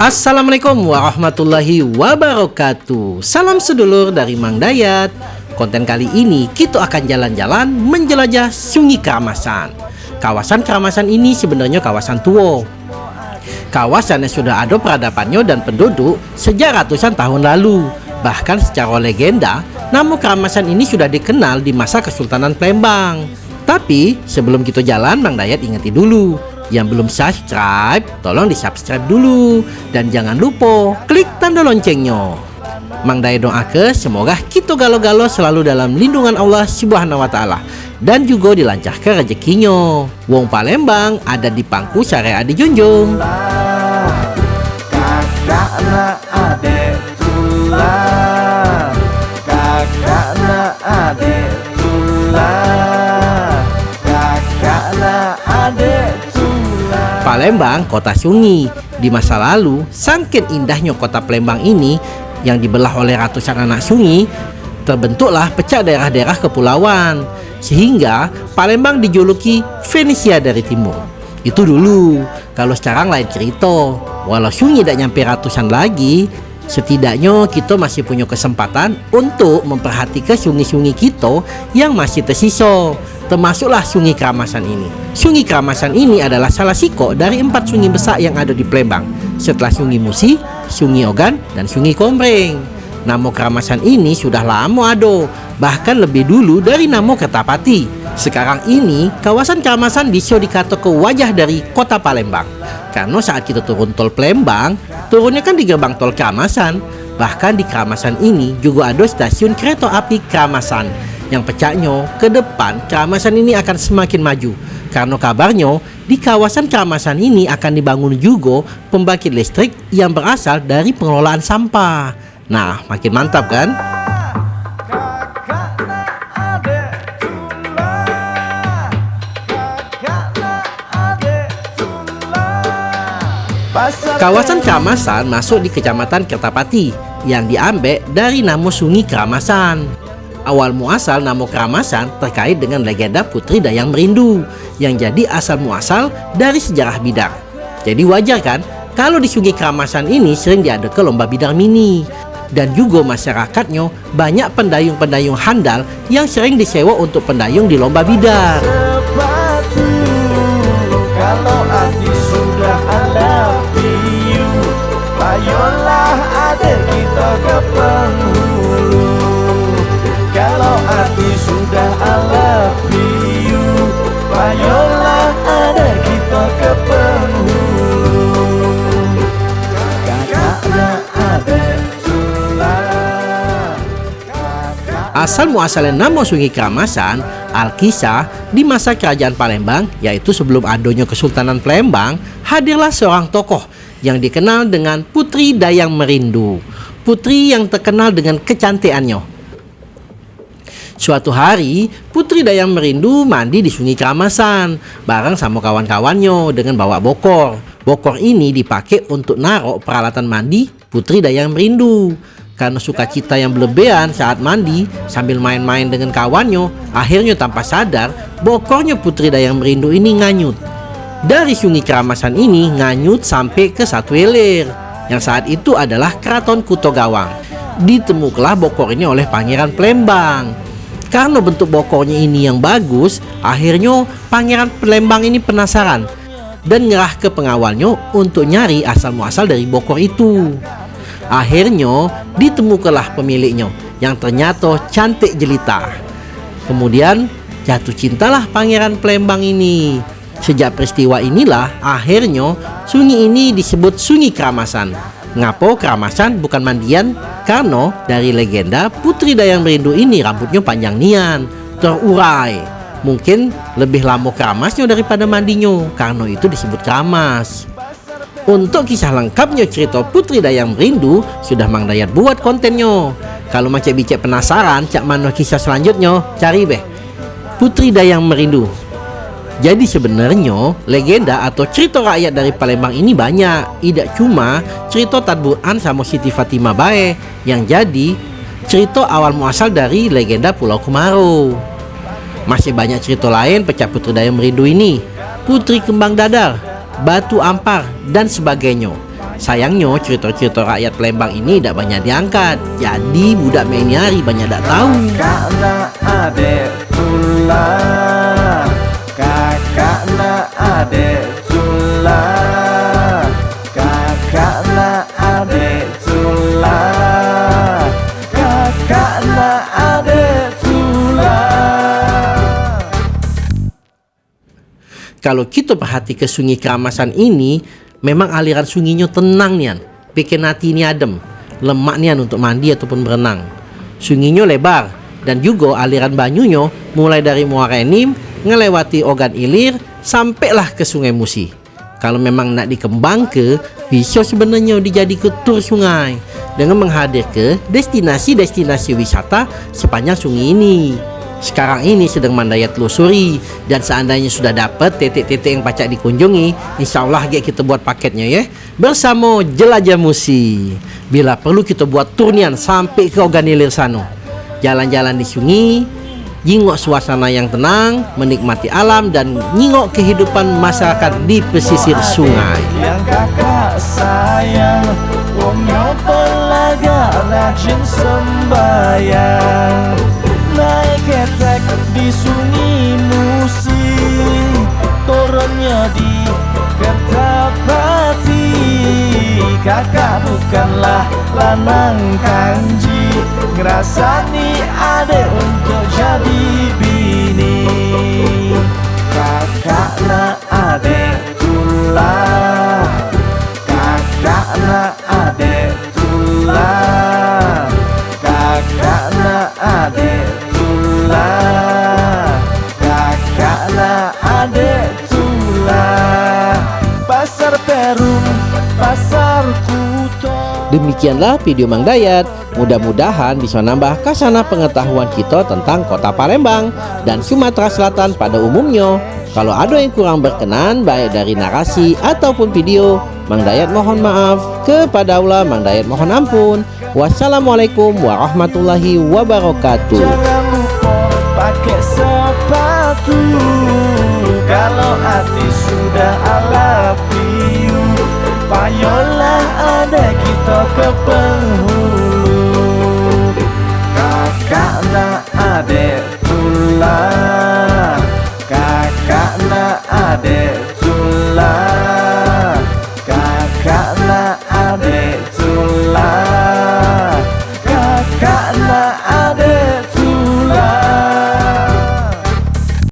Assalamualaikum warahmatullahi wabarakatuh. Salam sedulur dari Mang Dayat. Konten kali ini kita akan jalan-jalan menjelajah Sungai Keramasan. Kawasan Keramasan ini sebenarnya kawasan tua. Kawasan yang sudah ada peradabannya dan penduduk sejak ratusan tahun lalu. Bahkan secara legenda, nama Keramasan ini sudah dikenal di masa Kesultanan Palembang. Tapi sebelum kita jalan, Mang Dayat ingeti dulu yang belum subscribe, tolong di subscribe dulu. Dan jangan lupa klik tanda loncengnya. Mang doa ke semoga kita galo-galo selalu dalam lindungan Allah Subhanahu wa taala dan juga dilancarkan rezekinya. Wong Palembang ada di pangku syariah dijunjung. Palembang, kota sunyi. Di masa lalu, sangkin indahnya kota Palembang ini yang dibelah oleh ratusan anak sunyi, terbentuklah pecah daerah-daerah kepulauan. Sehingga Palembang dijuluki Venesia dari timur. Itu dulu, kalau sekarang lain cerita. Walau sunyi tidak nyampe ratusan lagi, setidaknya kita masih punya kesempatan untuk memperhatikan sungai-sungai kita yang masih tersisa termasuklah Sungai Keramasan ini. Sungai Keramasan ini adalah salah siko dari empat sungai besar yang ada di Palembang, setelah Sungai Musi, Sungai Ogan, dan Sungai Kombreng. Nama Keramasan ini sudah lama ada, bahkan lebih dulu dari nama Kertapati. Sekarang ini, kawasan Keramasan bisa dikata ke wajah dari kota Palembang. Karena saat kita turun tol Palembang, turunnya kan di gerbang tol Keramasan. Bahkan di Keramasan ini juga ada stasiun kereta api Keramasan yang pecahnya ke depan Keramasan ini akan semakin maju karena kabarnya di kawasan Keramasan ini akan dibangun juga pembangkit listrik yang berasal dari pengelolaan sampah. Nah, makin mantap kan? Kawasan Keramasan masuk di Kecamatan Kertapati yang diambil dari nama Sungai Keramasan. Awal muasal nama keramasan terkait dengan legenda Putri Dayang Merindu yang jadi asal muasal dari sejarah bidang. Jadi wajar kan kalau di Sungai Keramasan ini sering diadakan lomba bidang mini dan juga masyarakatnya banyak pendayung-pendayung handal yang sering disewa untuk pendayung di lomba bidar. Asal muasalnya nama Sungai Keramasan, Alkisah, di masa kerajaan Palembang, yaitu sebelum adanya Kesultanan Palembang, hadirlah seorang tokoh yang dikenal dengan Putri Dayang Merindu. Putri yang terkenal dengan kecantikannya, Suatu hari, Putri Dayang Merindu mandi di Sungai Keramasan bareng sama kawan-kawannya dengan bawa bokor. Bokor ini dipakai untuk narok peralatan mandi Putri Dayang Merindu. Karena sukacita yang berlebihan saat mandi sambil main-main dengan kawannya, akhirnya tanpa sadar, bokornya Putri Dayang Merindu ini nganyut. Dari Sungai Keramasan ini nganyut sampai ke satu Welir, yang saat itu adalah Keraton Kuto Gawang. Ditemukanlah bokor ini oleh Pangeran Plembang karena bentuk bokornya ini yang bagus, akhirnya Pangeran Pelembang ini penasaran dan nyerah ke pengawalnya untuk nyari asal muasal dari bokor itu. Akhirnya ditemukanlah pemiliknya yang ternyata cantik jelita. Kemudian jatuh cintalah Pangeran Pelembang ini. Sejak peristiwa inilah akhirnya sungai ini disebut Sungai Keramasan. Ngapo keramasan bukan mandian? Karena dari legenda Putri Dayang Merindu ini rambutnya panjang nian, terurai. Mungkin lebih lama keramasnya daripada mandinya, karena itu disebut keramas. Untuk kisah lengkapnya cerita Putri Dayang Merindu sudah Mang Dayat buat kontennya. Kalau macam bicek penasaran cak mana kisah selanjutnya, cari beh. Putri Dayang Merindu. Jadi sebenarnya legenda atau cerita rakyat dari Palembang ini banyak. Tidak cuma cerita Tadburan sama Siti Fatimah Bae Yang jadi cerita awal muasal dari legenda Pulau Kumaro Masih banyak cerita lain pecah Putri Dayang Merindu ini. Putri Kembang Dadar, Batu Ampar, dan sebagainya. Sayangnya cerita-cerita rakyat Lembang ini tidak banyak diangkat. Jadi budak Meniari banyak tak tahu Kalau kita perhati ke sungai Keramasan ini, memang aliran sungainya tenang nian, bikin hati ini adem, lemak nian untuk mandi ataupun berenang. Sungainya lebar dan juga aliran banyunya mulai dari Muara Enim ngelewati Ogan Ilir sampailah ke Sungai Musi. Kalau memang nak dikembang ke, bisa sebenarnya dijadi ke tur sungai dengan menghadir ke destinasi-destinasi wisata sepanjang sungai ini. Sekarang ini sedang mandaya telusuri dan seandainya sudah dapat titik-titik yang pacak dikunjungi, insya Allah kita buat paketnya ya bersama Jelajah Musi. Bila perlu kita buat turnian sampai ke Oganilir sana. Jalan-jalan di sungai, nyingok suasana yang tenang, menikmati alam dan nyingok kehidupan masyarakat di pesisir sungai. Yang kakak sayang Wongnya pelaga rajin sembayang Naik ketek di sungai musi Turunnya di Kertapati Kakak bukanlah lanang kanji Ngerasani ade untuk jadi bini Demikianlah video Mang Dayat. Mudah-mudahan bisa nambah kasana pengetahuan kita tentang kota Palembang dan Sumatera Selatan pada umumnya. Kalau ada yang kurang berkenan baik dari narasi ataupun video, Mang Dayat mohon maaf. Kepada Allah Mang Dayat mohon ampun. Wassalamualaikum warahmatullahi wabarakatuh. Ada atau ke penghulu Kakak nak adik tulang